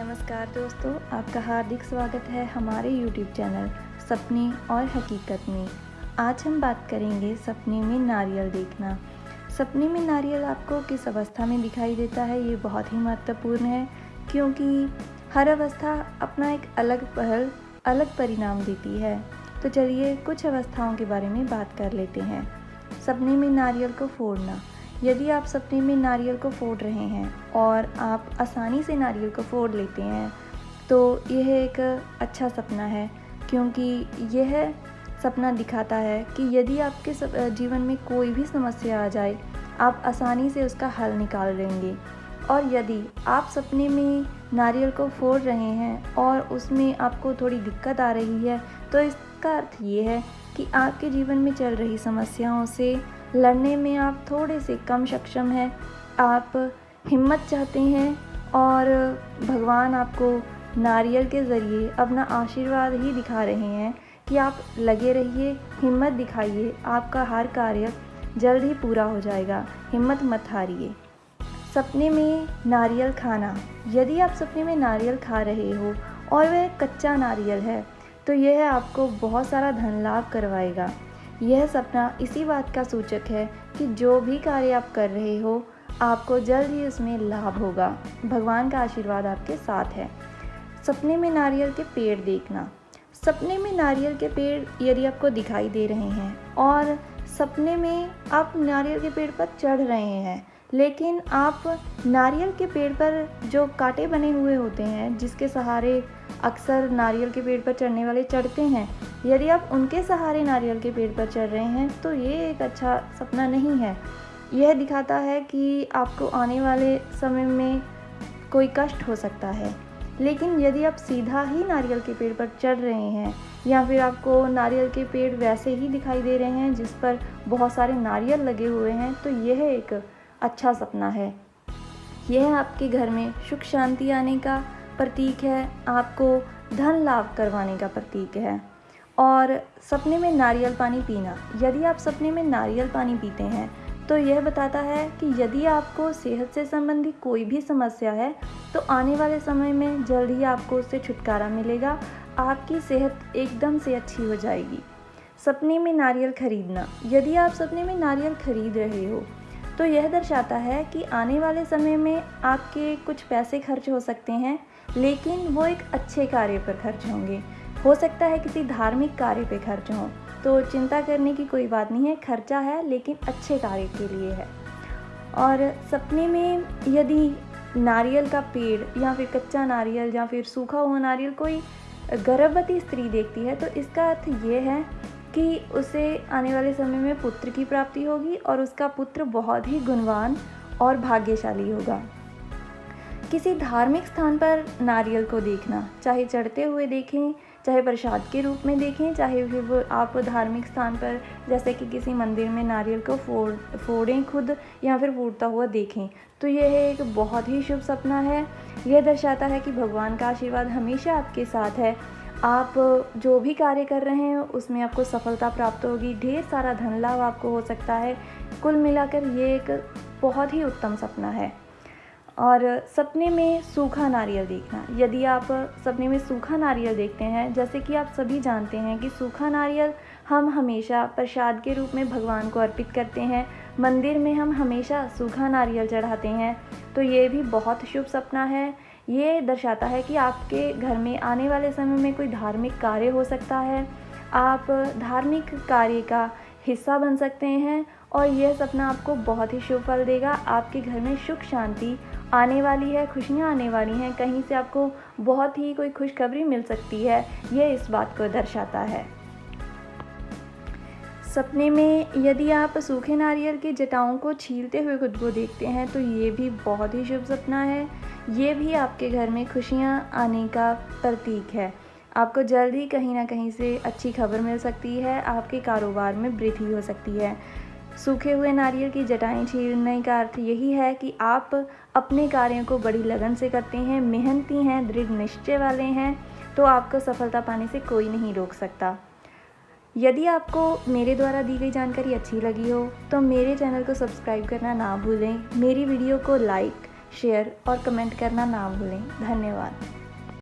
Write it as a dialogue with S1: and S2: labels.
S1: नमस्कार दोस्तों, आपका हार्दिक स्वागत है हमारे YouTube चैनल सपने और हकीकत में। आज हम बात करेंगे सपने में नारियल देखना। सपने में नारियल आपको किस अवस्था में दिखाई देता है, ये बहुत ही महत्वपूर्ण है, क्योंकि हर अवस्था अपना एक अलग पहल, अलग परिणाम देती है। तो चलिए कुछ अवस्थाओं के बारे में बात कर लेते हैं। सपने में नारियल को फोड़ना। यदि आप सपने में नारियल को फोड़ रहे हैं और आप आसानी से नारियल को फोड़ लेते हैं तो यह एक अच्छा सपना है, क्योंकि यह सपना दिखाता है कि यदि आपके जीवन में कोई भी समस्या आ जाए, आप आसानी से उसका हल निकाल लेंगे। और यदि आप सपने में नारियल को फोड़ रहे हैं और उसमें आपको थोड़ी दिक्कत आ रही है तो इसका अर्थ ये है कि आपके जीवन में चल रही समस्याओं से लड़ने में आप थोड़े से कम सक्षम हैं। आप हिम्मत चाहते हैं और भगवान आपको नारियल के ज़रिए अपना आशीर्वाद ही दिखा रहे हैं कि आप लगे रहिए, हिम्मत दिखाइए, आपका हर कार्य जल्द ही पूरा हो जाएगा। हिम्मत मत हारिए। सपने में नारियल खाना। यदि आप सपने में नारियल खा रहे हो और वह कच्चा नारियल है तो यह आपको बहुत सारा धन लाभ करवाएगा। यह सपना इसी बात का सूचक है कि जो भी कार्य आप कर रहे हो, आपको जल्द ही उसमें लाभ होगा। भगवान का आशीर्वाद आपके साथ है। सपने में नारियल के पेड़ देखना। सपने में नारियल के पेड़ यदि आपको दिखाई दे रहे हैं और सपने में आप नारियल के पेड़ पर चढ़ रहे हैं, लेकिन आप नारियल के पेड़ पर जो कांटे बने हुए होते हैं, जिसके सहारे अक्सर नारियल के पेड़ पर चढ़ने वाले चढ़ते हैं। यदि आप उनके सहारे नारियल के पेड़ पर चढ़ रहे हैं तो ये एक अच्छा सपना नहीं है। यह दिखाता है कि आपको आने वाले समय में कोई कष्ट हो सकता है। लेकिन यदि आप सीधा ही नारियल के पेड़ पर चढ़ रहे हैं, या फिर आपको नारियल के पेड़ वैसे ही दिखाई दे रहे हैं, जिस पर बहुत सारे नारियल लगे हुए हैं तो यह एक अच्छा सपना है। यह आपके घर में सुख शांति आने का प्रतीक है, आपको धन लाभ करवाने का प्रतीक है। और सपने में नारियल पानी पीना, यदि आप सपने में नारियल पानी पीते हैं तो यह बताता है कि यदि आपको सेहत से संबंधित कोई भी समस्या है तो आने वाले समय में जल्द ही आपको उससे छुटकारा मिलेगा। आपकी सेहत एकदम से अच्छी हो जाएगी। सपने में नारियल खरीदना, यदि आप सपने में नारियल खरीद रहे हो तो यह दर्शाता है कि आने वाले समय में आपके कुछ पैसे खर्च हो सकते हैं। लेकिन वो एक अच्छे कार्य पर खर्च होंगे। हो सकता है किसी धार्मिक कार्य पे खर्च हो। तो चिंता करने की कोई बात नहीं है, खर्चा है, लेकिन अच्छे कार्य के लिए है। और सपने में यदि नारियल का पेड़ या फिर कच्चा नारियल या फिर सूखा हुआ नारियल कोई गर्भवती स्त्री देखती है तो इसका अर्थ ये है कि उसे आने वाले समय में पुत्र की प्राप्ति होगी और उसका पुत्र बहुत ही गुणवान और भाग्यशाली होगा। किसी धार्मिक स्थान पर नारियल को देखना, चाहे चढ़ते हुए देखें, चाहे प्रसाद के रूप में देखें, चाहे फिर वो आप धार्मिक स्थान पर, जैसे कि किसी मंदिर में नारियल को फोड़, फोड़ें खुद या फिर फूटता हुआ देखें। तो यह एक बहुत ही शुभ सपना है। यह दर्शाता है कि भगवान का आशीर्वाद हमेशा आपके साथ है। आप जो भी कार्य कर रहे हैं, उसमें आपको सफलता प्राप्त होगी। ढेर सारा धन लाभ आपको हो सकता है। कुल मिलाकर ये एक बहुत ही उत्तम सपना है। और सपने में सूखा नारियल देखना। यदि आप सपने में सूखा नारियल देखते हैं, जैसे कि आप सभी जानते हैं कि सूखा नारियल हम हमेशा प्रसाद के रूप में भगवान को अर्पित करते हैं, मंदिर में हम हमेशा सूखा नारियल चढ़ाते हैं तो ये भी बहुत शुभ सपना है। ये दर्शाता है कि आपके घर में आने वाले समय में कोई धार्मिक कार्य हो सकता है। आप धार्मिक कार्य का हिस्सा बन सकते हैं और यह सपना आपको बहुत ही शुभ फल देगा। आपके घर में सुख, शांति आने वाली है, खुशियाँ आने वाली हैं, कहीं से आपको बहुत ही कोई खुशखबरी मिल सकती है, ये इस बात को दर्शाता है। सपने में यदि आप सूखे नारियल के जटाओं को छीलते हुए खुद को देखते हैं तो ये भी बहुत ही शुभ सपना है। ये भी आपके घर में खुशियाँ आने का प्रतीक है। आपको जल्द ही कहीं ना कहीं से अच्छी खबर मिल सकती है, आपके कारोबार में वृद्धि हो सकती है। सूखे हुए नारियल की जटाएँ छीलने का अर्थ यही है कि आप अपने कार्यों को बड़ी लगन से करते हैं, मेहनती हैं, दृढ़ निश्चय वाले हैं तो आपको सफलता पाने से कोई नहीं रोक सकता। यदि आपको मेरे द्वारा दी गई जानकारी अच्छी लगी हो तो मेरे चैनल को सब्सक्राइब करना ना भूलें, मेरी वीडियो को लाइक, शेयर और कमेंट करना ना भूलें। धन्यवाद।